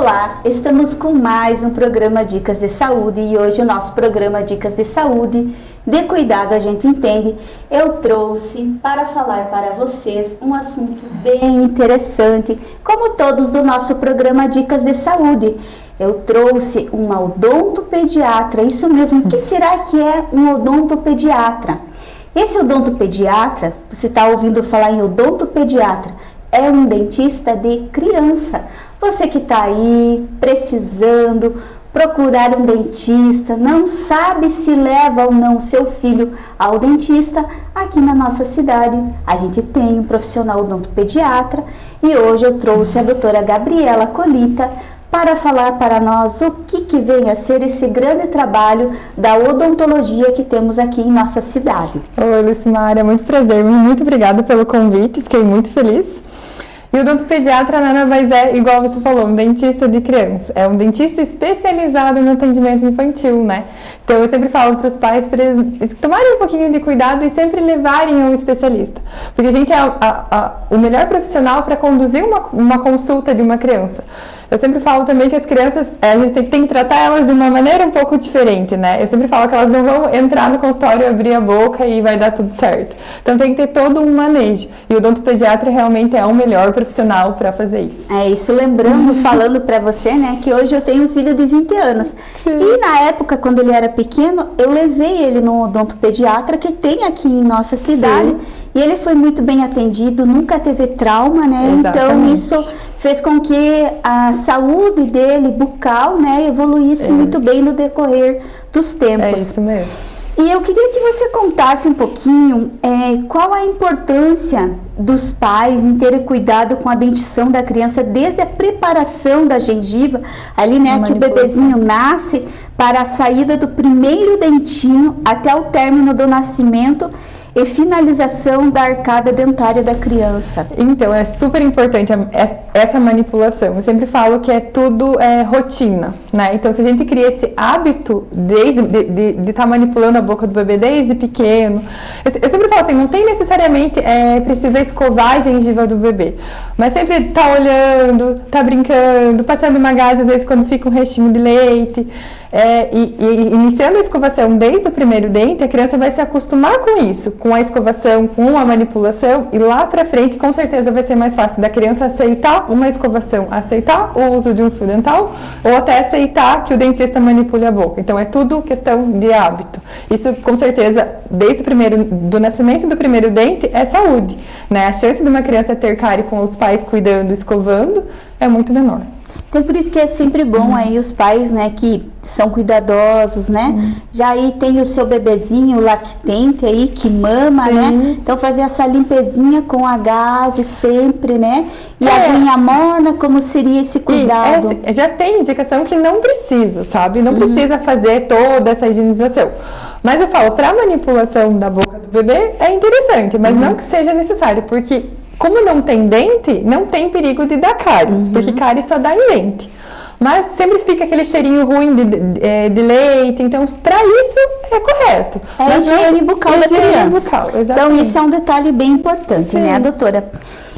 Olá, estamos com mais um programa Dicas de Saúde e hoje o nosso programa Dicas de Saúde, de cuidado a gente entende, eu trouxe para falar para vocês um assunto bem interessante, como todos do nosso programa Dicas de Saúde. Eu trouxe uma odontopediatra, isso mesmo, o que será que é um odontopediatra? Esse odontopediatra, você está ouvindo falar em odontopediatra, é um dentista de criança. Você que está aí precisando procurar um dentista, não sabe se leva ou não seu filho ao dentista, aqui na nossa cidade a gente tem um profissional odontopediatra e hoje eu trouxe a doutora Gabriela Colita para falar para nós o que, que vem a ser esse grande trabalho da odontologia que temos aqui em nossa cidade. Oi, Lucimária, muito prazer, muito obrigada pelo convite, fiquei muito feliz. E o odontopediatra nada mais é, igual você falou, um dentista de criança. É um dentista especializado no atendimento infantil, né? Então eu sempre falo para os pais eles tomarem um pouquinho de cuidado e sempre levarem um especialista. Porque a gente é a, a, a, o melhor profissional para conduzir uma, uma consulta de uma criança. Eu sempre falo também que as crianças, a gente tem que tratar elas de uma maneira um pouco diferente, né? Eu sempre falo que elas não vão entrar no consultório, abrir a boca e vai dar tudo certo. Então tem que ter todo um manejo. E o odontopediatra realmente é o melhor profissional para fazer isso. É isso, lembrando, falando para você, né, que hoje eu tenho um filho de 20 anos. Sim. E na época, quando ele era pequeno, eu levei ele no odontopediatra que tem aqui em nossa cidade. Sim. E ele foi muito bem atendido, nunca teve trauma, né? Então, Exatamente. Então isso fez com que a saúde dele bucal, né, evoluísse é. muito bem no decorrer dos tempos. É isso mesmo. E eu queria que você contasse um pouquinho é, qual a importância dos pais em terem cuidado com a dentição da criança desde a preparação da gengiva, ali né, que o bebezinho nasce, para a saída do primeiro dentinho até o término do nascimento e finalização da arcada dentária da criança. Então, é super importante essa manipulação. Eu sempre falo que é tudo é, rotina, né? Então, se a gente cria esse hábito desde, de estar tá manipulando a boca do bebê desde pequeno, eu, eu sempre falo assim, não tem necessariamente, é, precisa escovar a gengiva do bebê, mas sempre tá olhando, tá brincando, passando uma gás, às vezes quando fica um restinho de leite, é, e, e, iniciando a escovação desde o primeiro dente, a criança vai se acostumar com isso, com a escovação, com a manipulação, e lá para frente com certeza vai ser mais fácil da criança aceitar uma escovação, aceitar o uso de um fio dental, ou até aceitar que o dentista manipule a boca. Então é tudo questão de hábito. Isso com certeza, desde o primeiro, do nascimento do primeiro dente, é saúde. Né? A chance de uma criança ter cárie com os pais cuidando, escovando, é muito menor. Então, por isso que é sempre bom uhum. aí os pais, né, que são cuidadosos, né? Uhum. Já aí tem o seu bebezinho lactente aí, que mama, né? Sim. né? Então, fazer essa limpezinha com a gase sempre, né? E é. a aguinha morna, como seria esse cuidado? É, já tem indicação que não precisa, sabe? Não uhum. precisa fazer toda essa higienização. Mas eu falo, para manipulação da boca do bebê é interessante, mas uhum. não que seja necessário, porque como não tem dente, não tem perigo de dar cárie, uhum. porque cárie só dá em dente. Mas sempre fica aquele cheirinho ruim de, de, é, de leite, então para isso é correto. É a higiene bucal da criança. Bucal, então isso é um detalhe bem importante, né, Sim. né, doutora?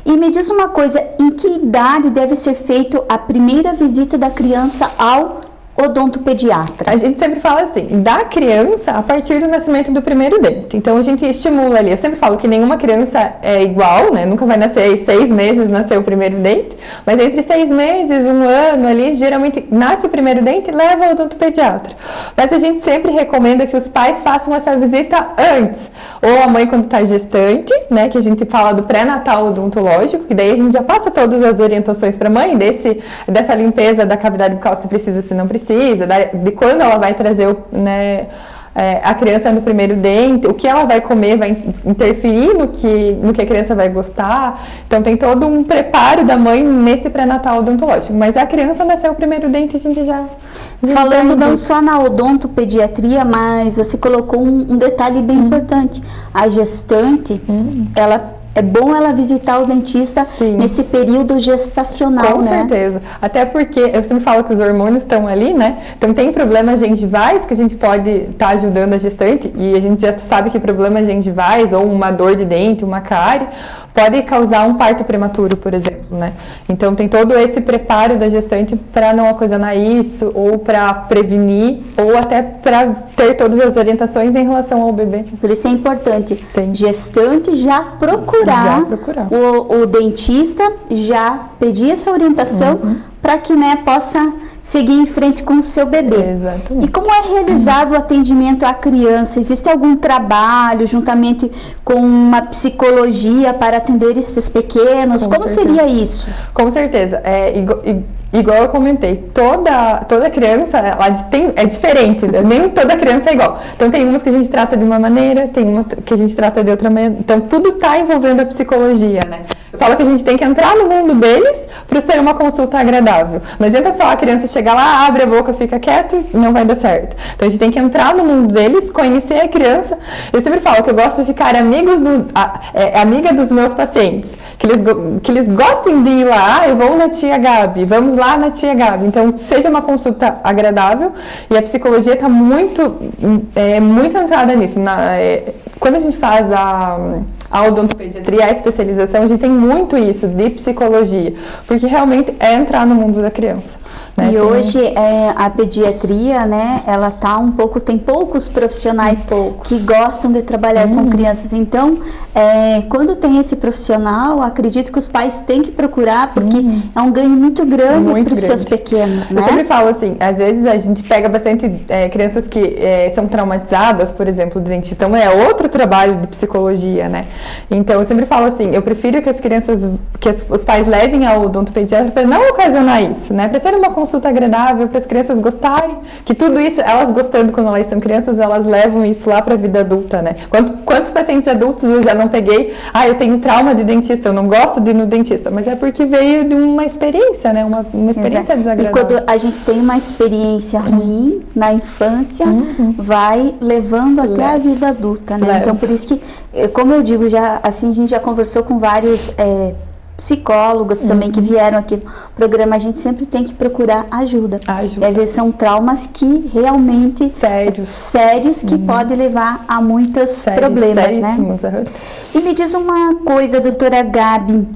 E me diz uma coisa, em que idade deve ser feita a primeira visita da criança ao odontopediatra? A gente sempre fala assim, da criança a partir do nascimento do primeiro dente. Então a gente estimula ali. Eu sempre falo que nenhuma criança é igual, né? Nunca vai nascer seis meses, nascer o primeiro dente. Mas entre seis meses, um ano ali, geralmente nasce o primeiro dente e leva ao odontopediatra. Mas a gente sempre recomenda que os pais façam essa visita antes. Ou a mãe quando está gestante, né? Que a gente fala do pré-natal odontológico, que daí a gente já passa todas as orientações para a mãe desse, dessa limpeza da cavidade bucal, se precisa, se não precisa precisa, de quando ela vai trazer o, né, é, a criança no primeiro dente, o que ela vai comer vai interferir no que, no que a criança vai gostar. Então tem todo um preparo da mãe nesse pré-natal odontológico. Mas a criança nasceu o primeiro dente, a gente já. Falando já não só na odontopediatria, mas você colocou um, um detalhe bem hum. importante. A gestante, hum. ela é bom ela visitar o dentista Sim. nesse período gestacional, Com né? certeza. Até porque eu sempre falo que os hormônios estão ali, né? Então tem problemas gengivais que a gente pode estar tá ajudando a gestante e a gente já sabe que problemas gengivais ou uma dor de dente, uma cárie, pode causar um parto prematuro, por exemplo, né? Então tem todo esse preparo da gestante para não ocasionar isso, ou para prevenir, ou até para ter todas as orientações em relação ao bebê. Por isso é importante tem. gestante já procurar, já procurar. O, o, dentista, já pedir essa orientação uhum. Para que né, possa seguir em frente com o seu bebê. Exatamente. E como é realizado o atendimento à criança? Existe algum trabalho juntamente com uma psicologia para atender esses pequenos? Com como certeza. seria isso? Com certeza. É, igual, igual eu comentei, toda, toda criança ela tem, é diferente, né? nem toda criança é igual. Então tem umas que a gente trata de uma maneira, tem uma que a gente trata de outra maneira. Então tudo está envolvendo a psicologia, né? Eu falo que a gente tem que entrar no mundo deles para ser uma consulta agradável. Não adianta só a criança chegar lá, abre a boca, fica quieto e não vai dar certo. Então a gente tem que entrar no mundo deles, conhecer a criança. Eu sempre falo que eu gosto de ficar amigos dos, a, é, amiga dos meus pacientes, que eles, que eles gostem de ir lá, ah, eu vou na tia Gabi, vamos lá na tia Gabi. Então seja uma consulta agradável e a psicologia está muito, é, muito entrada nisso. Na, é, quando a gente faz a a odontopediatria, a especialização, a gente tem muito isso de psicologia, porque realmente é entrar no mundo da criança. Né? E hoje é, a pediatria, né, ela tá um pouco, tem poucos profissionais poucos. que gostam de trabalhar uhum. com crianças. Então, é, quando tem esse profissional, acredito que os pais têm que procurar, porque uhum. é um ganho muito grande para os seus pequenos, né? Eu sempre falo assim, às vezes a gente pega bastante é, crianças que é, são traumatizadas, por exemplo, de dentista. Então, é outro trabalho de psicologia, né? Então, eu sempre falo assim, eu prefiro que as crianças, que os pais levem ao odontopediatra para não ocasionar isso, né? Para ser uma consulta agradável, para as crianças gostarem, que tudo isso, elas gostando quando elas são crianças, elas levam isso lá para a vida adulta, né? Quantos, quantos pacientes adultos eu já não peguei? Ah, eu tenho trauma de dentista, eu não gosto de ir no dentista, mas é porque veio de uma experiência, né? Uma, uma experiência Exato. desagradável. E quando a gente tem uma experiência ruim na infância, uhum. vai levando até Leva. a vida adulta, né? Leva. Então, por isso que, como eu digo, já assim a gente já conversou com vários é, psicólogos também uhum. que vieram aqui no programa, a gente sempre tem que procurar ajuda. ajuda. E às vezes são traumas que realmente sérios, sérios que uhum. podem levar a muitos Sérios, problemas, né? Uhum. E me diz uma coisa, doutora Gabi,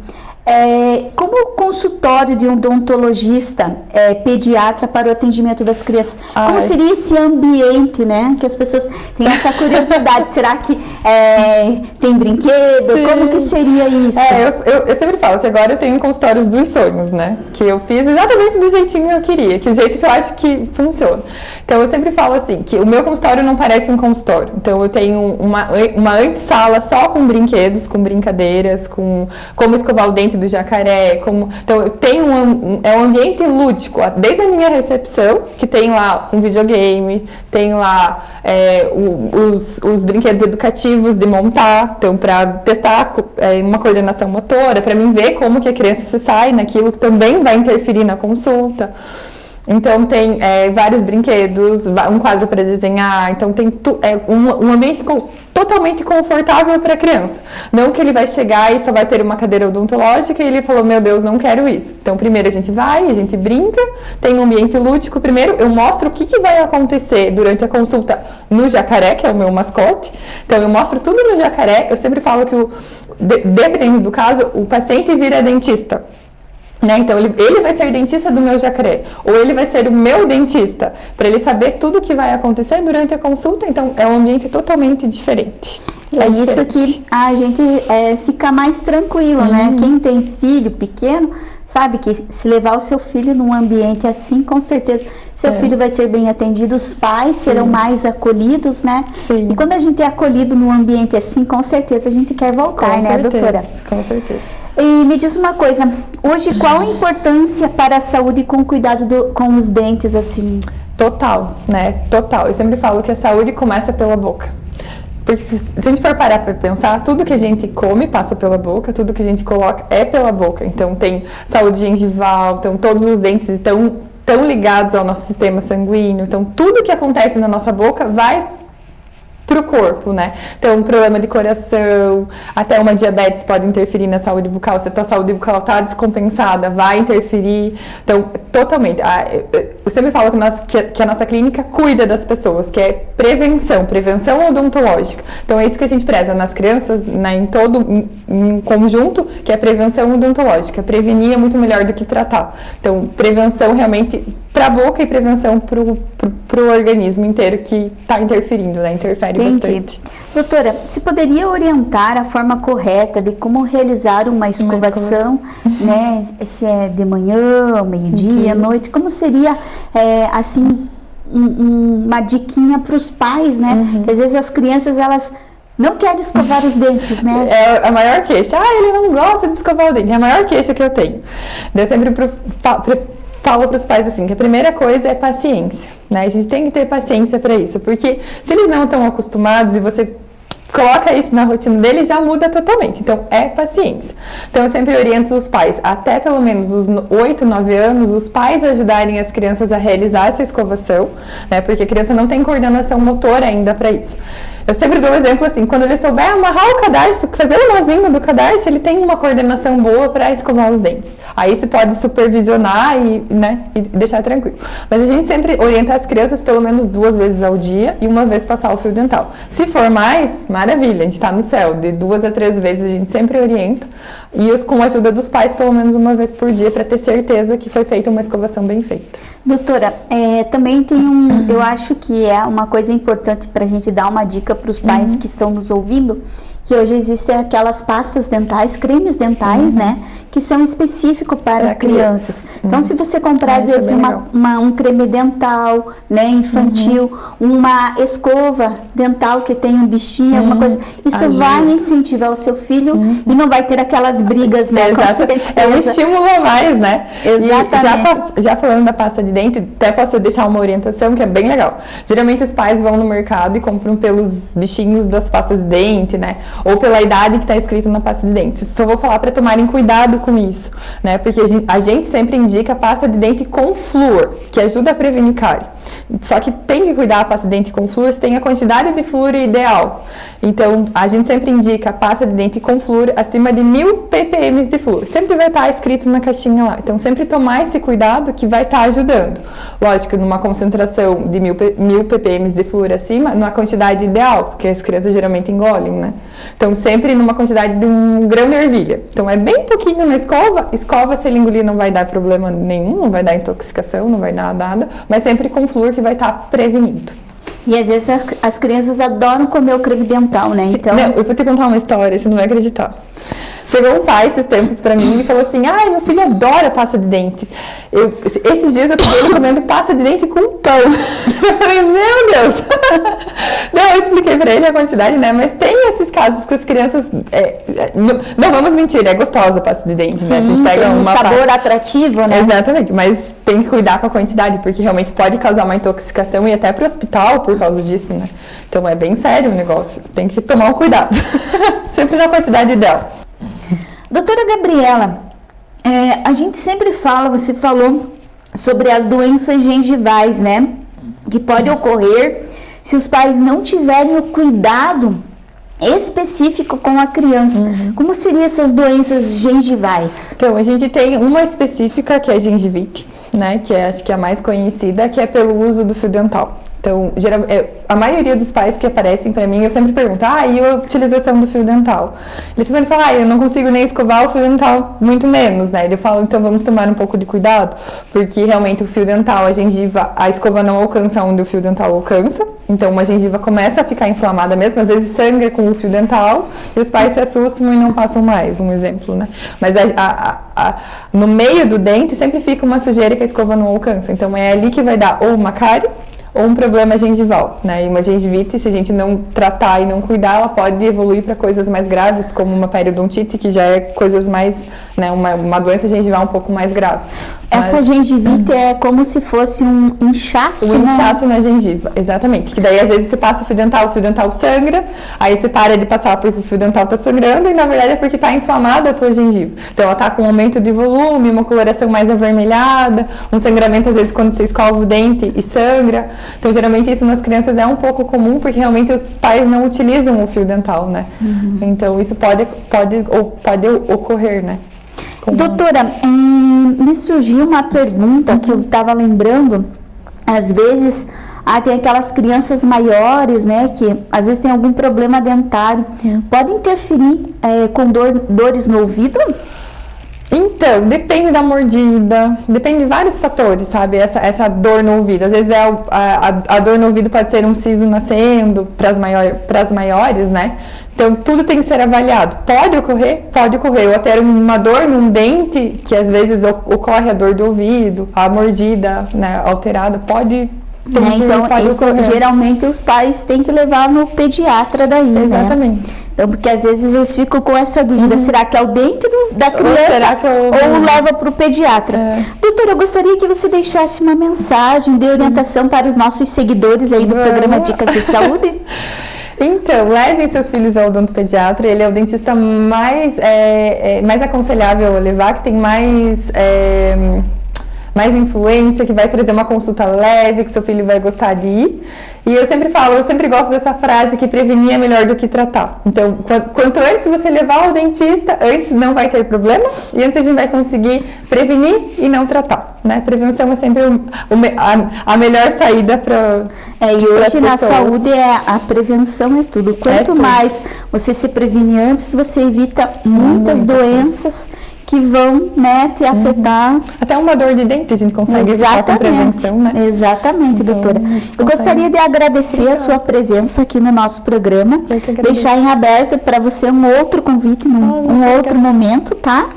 é, como consultório de um odontologista é, pediatra para o atendimento das crianças, Ai. como seria esse ambiente, né? Que as pessoas têm essa curiosidade. Será que é, tem brinquedo? Sim. Como que seria isso? É, eu, eu, eu, sempre falo que agora eu tenho consultórios dos sonhos, né? Que eu fiz exatamente do jeitinho que eu queria, que o jeito que eu acho que funciona. Então eu sempre falo assim, que o meu consultório não parece um consultório. Então eu tenho uma, uma antessala só com brinquedos, com brincadeiras, com como escovar o dente do jacaré, como então tem um é um ambiente lúdico, desde a minha recepção que tem lá um videogame, tem lá é, o, os, os brinquedos educativos de montar, então para testar é, uma coordenação motora, para mim ver como que a criança se sai naquilo também vai interferir na consulta. Então tem é, vários brinquedos, um quadro para desenhar, então tem tu, é, um, um, ambiente com, totalmente confortável para a criança. Não que ele vai chegar e só vai ter uma cadeira odontológica e ele falou, meu Deus, não quero isso. Então primeiro a gente vai, a gente brinca, tem um ambiente lúdico. Primeiro eu mostro o que, que vai acontecer durante a consulta no jacaré, que é o meu mascote. Então eu mostro tudo no jacaré. Eu sempre falo que, o, dependendo do caso, o paciente vira dentista. Né? Então, ele, ele vai ser dentista do meu jacaré, ou ele vai ser o meu dentista, para ele saber tudo o que vai acontecer durante a consulta. Então, é um ambiente totalmente diferente. É, é isso que a gente é, fica mais tranquilo, né? uhum. né? Quem tem filho pequeno sabe que se levar o seu filho num ambiente assim, com certeza seu é. filho vai ser bem atendido, os pais Sim. serão mais acolhidos, né? Sim. E quando a gente é acolhido num ambiente assim, com certeza a gente quer voltar, com né, certeza. doutora? Com certeza. E me diz uma coisa, hoje qual a importância para a saúde com cuidado do, com os dentes, assim? Total, né? Total. Eu sempre falo que a saúde começa pela boca. Porque se, se a gente for parar para pensar, tudo que a gente come passa pela boca, tudo que a gente coloca é pela boca. Então tem saúde gengival, então todos os dentes estão tão ligados ao nosso sistema sanguíneo. Então tudo que acontece na nossa boca vai para o corpo, né? Então, um problema de coração, até uma diabetes pode interferir na saúde bucal. Se a tua saúde bucal está descompensada, vai interferir. Então, totalmente. Eu sempre falo que, nós, que, que, a nossa clínica cuida das pessoas, que é prevenção, prevenção odontológica. Então é isso que a gente preza nas crianças, né, em todo em, em conjunto, que é prevenção odontológica. Prevenir é muito melhor do que tratar. Então, prevenção realmente para a boca e prevenção para o organismo inteiro que está interferindo, né? Interfere Entendi. bastante. Doutora, se poderia orientar a forma correta de como realizar uma escovação, uma né? Se é de manhã, meio-dia, uhum. noite, como seria, é, assim, um, uma diquinha para os pais, né? Uhum. às vezes as crianças, elas não querem escovar os dentes, né? É a maior queixa. Ah, ele não gosta de escovar o dente. É a maior queixa que eu tenho. Eu sempre pro, pro, falo para os pais assim, que a primeira coisa é paciência, né? A gente tem que ter paciência para isso, porque se eles não estão acostumados e você coloca isso na rotina dele, já muda totalmente. Então, é paciência. Então, eu sempre oriento os pais, até pelo menos os 8, 9 anos, os pais ajudarem as crianças a realizar essa escovação, né? Porque a criança não tem coordenação motora ainda para isso. Eu sempre dou um exemplo assim, quando ele souber amarrar o cadarço, fazer o nozinho do cadarço, ele tem uma coordenação boa para escovar os dentes. Aí você pode supervisionar e, né, e deixar tranquilo. Mas a gente sempre orienta as crianças pelo menos duas vezes ao dia e uma vez passar o fio dental. Se for mais, maravilha, a gente está no céu. De duas a três vezes a gente sempre orienta. E os, com a ajuda dos pais, pelo menos uma vez por dia, para ter certeza que foi feita uma escovação bem feita. Doutora, é, também tem um, eu acho que é uma coisa importante para a gente dar uma dica para os pais uhum. que estão nos ouvindo, que hoje existem aquelas pastas dentais, cremes dentais, uhum. né, que são específicos para, crianças. crianças. Então, uhum. se você comprar, às é vezes, uma, uma, um creme dental, né, infantil, uhum. uma escova dental que tem um bichinho, alguma uhum. coisa, isso Ajuda. vai incentivar o seu filho uhum. e não vai ter aquelas brigas, né, é, é um estímulo a mais, né? Exatamente. E já, já falando da pasta de dente, até posso deixar uma orientação que é bem legal. Geralmente os pais vão no mercado e compram pelos bichinhos das pastas de dente, né? Ou pela idade que está escrito na pasta de dente. Só vou falar para tomarem cuidado com isso, né? Porque a gente sempre indica pasta de dente com flúor, que ajuda a prevenir cárie. Só que tem que cuidar a pasta de dente com flúor se tem a quantidade de flúor ideal. Então, a gente sempre indica pasta de dente com flúor acima de mil ppm de flúor. Sempre vai estar escrito na caixinha lá. Então, sempre tomar esse cuidado que vai estar ajudando. Lógico, numa concentração de mil, mil ppm de flúor acima, numa quantidade ideal, porque as crianças geralmente engolem, né? Então, sempre numa quantidade de um grão de ervilha. Então, é bem pouquinho na escova. Escova, se ele engolir, não vai dar problema nenhum, não vai dar intoxicação, não vai dar nada, mas sempre com flúor que vai estar prevenindo. E às vezes as, as crianças adoram comer o creme dental, né? Então... Não, eu vou te contar uma história, você não vai acreditar. Chegou um pai esses tempos pra mim e falou assim: ai, meu filho adora pasta de dente. Eu, esses dias eu ele comendo pasta de dente com pão. Eu falei, meu Deus! Não, eu expliquei pra ele a quantidade, né? Mas tem esses casos que as crianças. É, é não, não, vamos mentir, é gostosa a pasta de dente, Sim, né? A gente pega um sabor pasta... atrativo, né? Exatamente, mas tem que cuidar com a quantidade, porque realmente pode causar uma intoxicação e até pro hospital por causa disso, né? Então é bem sério o negócio. Tem que tomar um cuidado. Sempre na quantidade ideal. Doutora Gabriela, é, a gente sempre fala, você falou sobre as doenças gengivais, né? Que pode ocorrer se os pais não tiverem o cuidado específico com a criança. Uhum. Como seriam essas doenças gengivais? Então, a gente tem uma específica que é a gengivite, né? Que é, acho que é a mais conhecida, que é pelo uso do fio dental. Então, é, a maioria dos pais que aparecem para mim, eu sempre pergunto, ah, e a utilização do fio dental? Eles sempre falam, ah, eu não consigo nem escovar o fio dental, muito menos, né? Ele fala, então vamos tomar um pouco de cuidado, porque realmente o fio dental, a gengiva, a escova não alcança onde o fio dental alcança, então uma gengiva começa a ficar inflamada mesmo, às vezes sangra com o fio dental, e os pais se assustam e não passam mais, um exemplo, né? Mas a, a, a, no meio do dente sempre fica uma sujeira que a escova não alcança, então é ali que vai dar ou uma cárie, ou um problema gengival, né? E uma gengivite, se a gente não tratar e não cuidar, ela pode evoluir para coisas mais graves, como uma periodontite, que já é coisas mais, né, uma, uma doença gengival um pouco mais grave. Essa Mas, gengivite é como se fosse um inchaço, Um inchaço na gengiva, exatamente. Que daí às vezes você passa o fio dental, o fio dental sangra, aí você para de passar porque o fio dental está sangrando e na verdade é porque está inflamada a tua gengiva. Então ela está com um aumento de volume, uma coloração mais avermelhada, um sangramento às vezes quando você escova o dente e sangra. Então, geralmente isso nas crianças é um pouco comum, porque realmente os pais não utilizam o fio dental, né? Uhum. Então, isso pode, pode, ou, pode ocorrer, né? Doutora, é, me surgiu uma pergunta uhum. que eu estava lembrando. Às vezes, ah, tem aquelas crianças maiores, né, que às vezes tem algum problema dentário. Uhum. Pode interferir é, com dor, dores no ouvido? Então, depende da mordida, depende de vários fatores, sabe? Essa, essa dor no ouvido. Às vezes é a, a, a dor no ouvido pode ser um siso nascendo para as maior, maiores, né? Então, tudo tem que ser avaliado. Pode ocorrer? Pode ocorrer. Ou até uma dor num dente, que às vezes ocorre a dor do ouvido, a mordida né, alterada, pode né? Então, isso geralmente os pais têm que levar no pediatra daí, né? Exatamente. Né? Então, porque às vezes eles ficam com essa dúvida, uhum. será que é o dente do, da criança ou, ou leva para o pediatra? É. Doutora, eu gostaria que você deixasse uma mensagem de orientação Sim. para os nossos seguidores aí do Vamos. programa Dicas de Saúde. Então, levem seus filhos ao odontopediatra, ele é o dentista mais, é, é, mais aconselhável a levar, que tem mais... É, mais influência, que vai trazer uma consulta leve, que seu filho vai gostar de ir. E eu sempre falo, eu sempre gosto dessa frase que prevenir é melhor do que tratar. Então, quanto antes você levar ao dentista, antes não vai ter problema e antes a gente vai conseguir prevenir e não tratar. Né? Prevenção é sempre o, a, a, melhor saída para. É, e hoje na saúde é, a prevenção é tudo. Quanto é tudo. mais você se prevenir antes, você evita muitas doenças que vão né, te uhum. afetar. Uhum. Até uma dor de dente a gente consegue evitar com prevenção, né? Exatamente, então, doutora. Eu gostaria de agradecer Obrigada. a sua presença aqui no nosso programa, deixar em aberto para você um outro convite, num, ah, um outro momento, tá?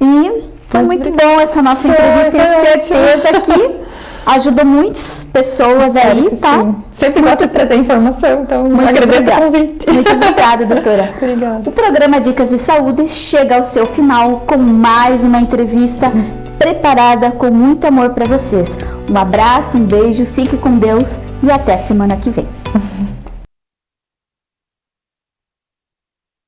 E foi muito bom essa nossa entrevista, tenho certeza que ajuda muitas pessoas Espero aí, tá? Sim. Sempre gosto de trazer informação, então muito agradeço obrigada. o convite. Muito obrigada, doutora. obrigada. O programa Dicas de Saúde chega ao seu final com mais uma entrevista preparada com muito amor para vocês. Um abraço, um beijo, fique com Deus e até semana que vem.